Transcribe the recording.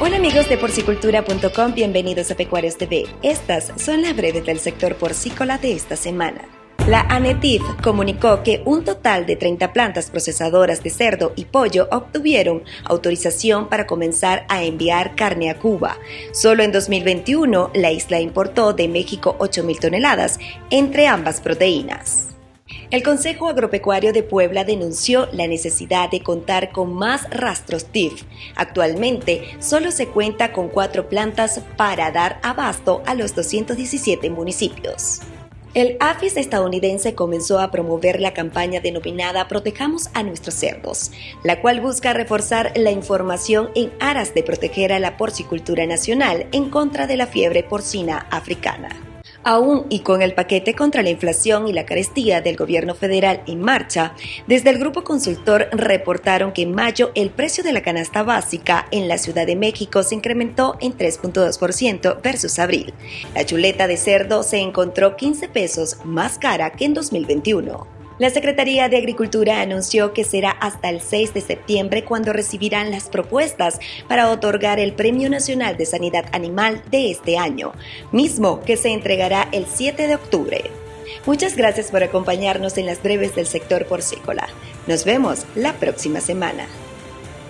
Hola amigos de porcicultura.com, bienvenidos a Pecuarios TV. Estas son las breves del sector porcícola de esta semana. La ANETIF comunicó que un total de 30 plantas procesadoras de cerdo y pollo obtuvieron autorización para comenzar a enviar carne a Cuba. Solo en 2021, la isla importó de México 8.000 toneladas entre ambas proteínas. El Consejo Agropecuario de Puebla denunció la necesidad de contar con más rastros TIF. Actualmente solo se cuenta con cuatro plantas para dar abasto a los 217 municipios. El AFIS estadounidense comenzó a promover la campaña denominada Protejamos a nuestros cerdos, la cual busca reforzar la información en aras de proteger a la porcicultura nacional en contra de la fiebre porcina africana. Aún y con el paquete contra la inflación y la carestía del gobierno federal en marcha, desde el grupo consultor reportaron que en mayo el precio de la canasta básica en la Ciudad de México se incrementó en 3.2% versus abril. La chuleta de cerdo se encontró 15 pesos más cara que en 2021. La Secretaría de Agricultura anunció que será hasta el 6 de septiembre cuando recibirán las propuestas para otorgar el Premio Nacional de Sanidad Animal de este año, mismo que se entregará el 7 de octubre. Muchas gracias por acompañarnos en las breves del sector porcícola. Nos vemos la próxima semana.